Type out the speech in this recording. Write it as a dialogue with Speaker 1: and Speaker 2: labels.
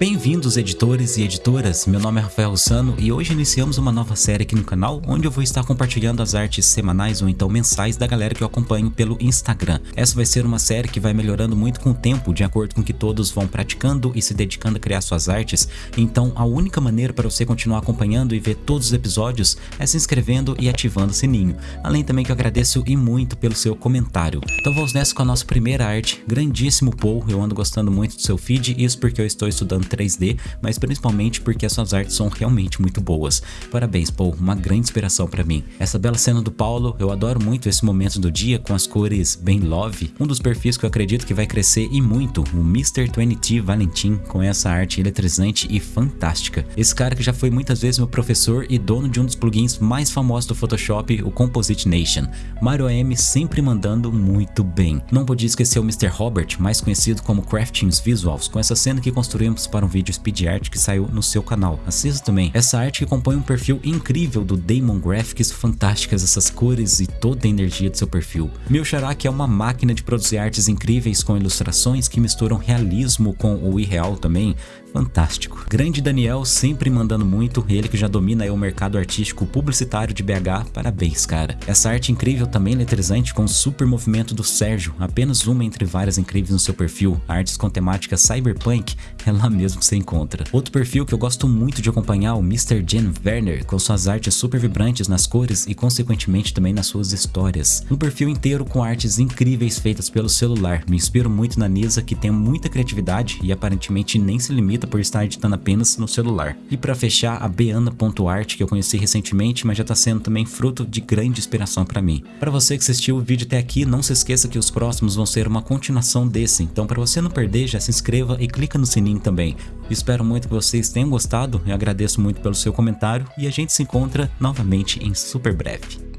Speaker 1: Bem-vindos editores e editoras, meu nome é Rafael Russano e hoje iniciamos uma nova série aqui no canal onde eu vou estar compartilhando as artes semanais ou então mensais da galera que eu acompanho pelo Instagram. Essa vai ser uma série que vai melhorando muito com o tempo, de acordo com que todos vão praticando e se dedicando a criar suas artes, então a única maneira para você continuar acompanhando e ver todos os episódios é se inscrevendo e ativando o sininho. Além também que eu agradeço e muito pelo seu comentário. Então vamos nessa com a nossa primeira arte, grandíssimo Paul, eu ando gostando muito do seu feed, isso porque eu estou estudando 3D, mas principalmente porque as suas artes são realmente muito boas. Parabéns, Paul, uma grande inspiração para mim. Essa bela cena do Paulo, eu adoro muito esse momento do dia com as cores bem love. Um dos perfis que eu acredito que vai crescer e muito, o Mr. 20T Valentim, com essa arte eletrizante e fantástica. Esse cara que já foi muitas vezes meu professor e dono de um dos plugins mais famosos do Photoshop, o Composite Nation. Mario AM sempre mandando muito bem. Não podia esquecer o Mr. Robert, mais conhecido como Craftings Visuals, com essa cena que construímos para um vídeo speed art que saiu no seu canal. Assista também. Essa arte que compõe um perfil incrível do Damon Graphics, fantásticas essas cores e toda a energia do seu perfil. Meu xará que é uma máquina de produzir artes incríveis com ilustrações que misturam realismo com o irreal também, fantástico. Grande Daniel sempre mandando muito, ele que já domina o mercado artístico publicitário de BH, parabéns cara. Essa arte incrível também eletrizante com o super movimento do Sérgio, apenas uma entre várias incríveis no seu perfil, artes com temática cyberpunk, é lá mesmo que você encontra. Outro perfil que eu gosto muito de acompanhar, o Mr. Jen Werner, com suas artes super vibrantes nas cores e consequentemente também nas suas histórias. Um perfil inteiro com artes incríveis feitas pelo celular, me inspiro muito na Nisa que tem muita criatividade e aparentemente nem se limita por estar editando apenas no celular. E para fechar, a Beana.art que eu conheci recentemente, mas já está sendo também fruto de grande inspiração para mim. Para você que assistiu o vídeo até aqui, não se esqueça que os próximos vão ser uma continuação desse, então para você não perder, já se inscreva e clica no sininho também. Espero muito que vocês tenham gostado, eu agradeço muito pelo seu comentário e a gente se encontra novamente em super breve.